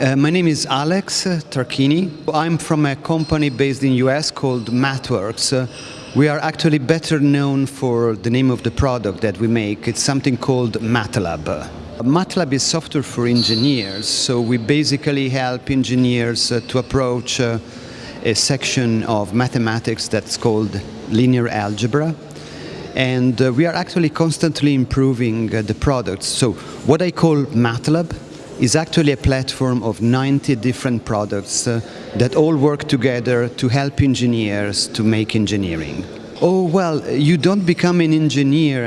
Uh, my name is Alex Tarchini. I'm from a company based in US called MathWorks. Uh, we are actually better known for the name of the product that we make. It's something called MATLAB. MATLAB is software for engineers, so we basically help engineers uh, to approach uh, a section of mathematics that's called linear algebra. And uh, we are actually constantly improving uh, the product. So what I call MATLAB is actually a platform of 90 different products uh, that all work together to help engineers to make engineering. Oh, well, you don't become an engineer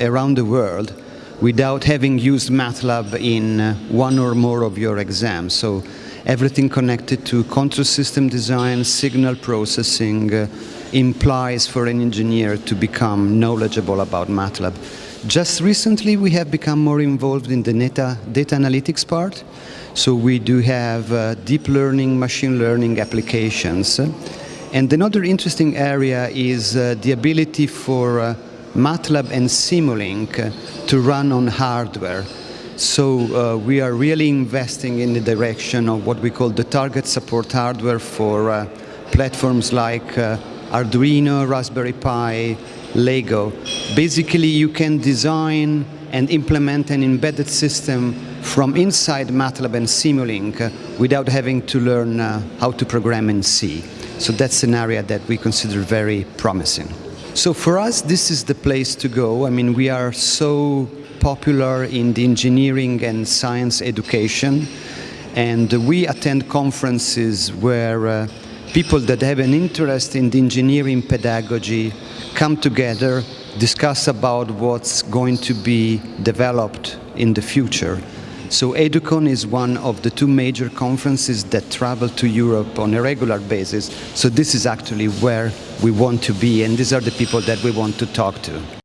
around the world without having used MATLAB in uh, one or more of your exams. So everything connected to control system design, signal processing, uh, implies for an engineer to become knowledgeable about MATLAB. Just recently we have become more involved in the data, data analytics part. So we do have uh, deep learning, machine learning applications. And another interesting area is uh, the ability for uh, MATLAB and Simulink uh, to run on hardware. So uh, we are really investing in the direction of what we call the target support hardware for uh, platforms like Arduino, Raspberry Pi, Lego. Basically, you can design and implement an embedded system from inside MATLAB and Simulink without having to learn uh, how to program in C. So that's an area that we consider very promising. So for us, this is the place to go. I mean, we are so popular in the engineering and science education, and we attend conferences where uh, people that have an interest in the engineering pedagogy come together, discuss about what's going to be developed in the future. So EduCon is one of the two major conferences that travel to Europe on a regular basis. So this is actually where we want to be and these are the people that we want to talk to.